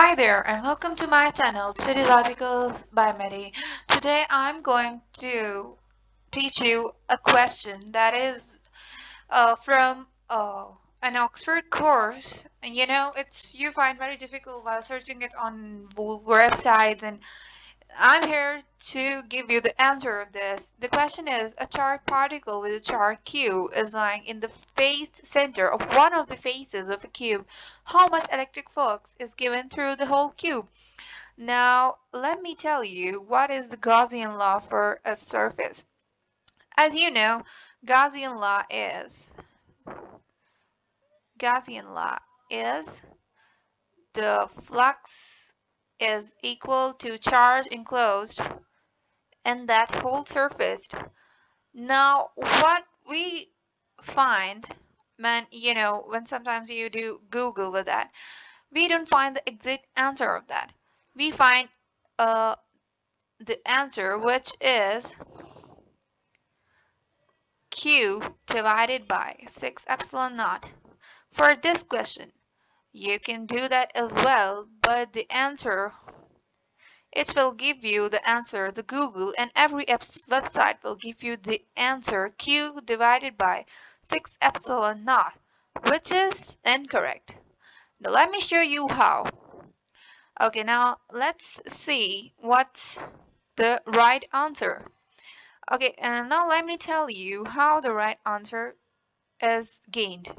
Hi there and welcome to my channel City Logicals by Medi. Today I'm going to teach you a question that is uh, from uh, an Oxford course and you know it's you find very difficult while searching it on websites and I'm here to give you the answer of this. The question is, a charged particle with a charge q is lying in the face center of one of the faces of a cube. How much electric flux is given through the whole cube? Now, let me tell you what is the Gaussian law for a surface. As you know, Gaussian law is Gaussian law is the flux is equal to charge enclosed in that whole surface. Now, what we find when, you know, when sometimes you do Google with that, we don't find the exact answer of that. We find uh, the answer which is Q divided by 6 epsilon naught. For this question, you can do that as well, but the answer it will give you the answer the Google and every website will give you the answer Q divided by 6 epsilon naught which is incorrect. Now let me show you how. Okay now let's see what's the right answer. Okay and now let me tell you how the right answer is gained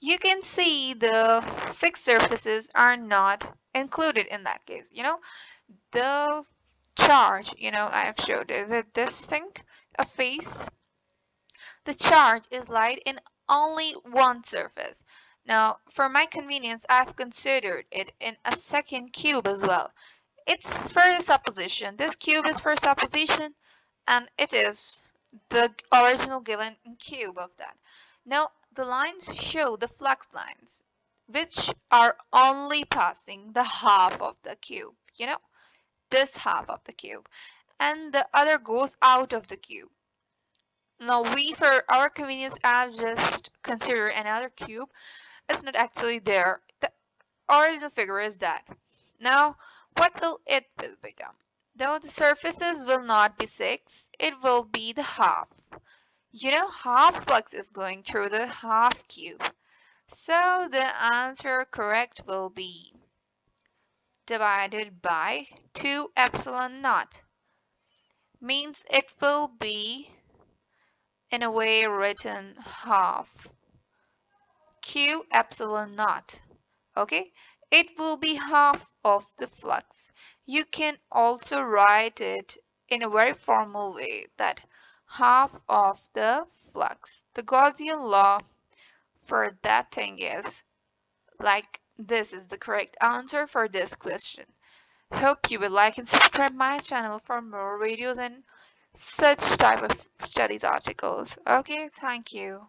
you can see the six surfaces are not included in that case. You know, the charge, you know, I've showed it with this thing, a face. The charge is light in only one surface. Now, for my convenience, I've considered it in a second cube as well. It's for the supposition. This cube is for supposition, and it is the original given cube of that. Now, the lines show the flux lines, which are only passing the half of the cube, you know, this half of the cube, and the other goes out of the cube. Now we, for our convenience, have just consider another cube. It's not actually there. The original figure is that. Now, what will it become? Though the surfaces will not be 6, it will be the half. You know half flux is going through the half cube. So the answer correct will be divided by 2 epsilon naught. Means it will be in a way written half q epsilon naught. Okay, it will be half of the flux. You can also write it in a very formal way that half of the flux. The Gaussian law for that thing is like this is the correct answer for this question. Hope you will like and subscribe my channel for more videos and such type of studies articles. Okay, thank you.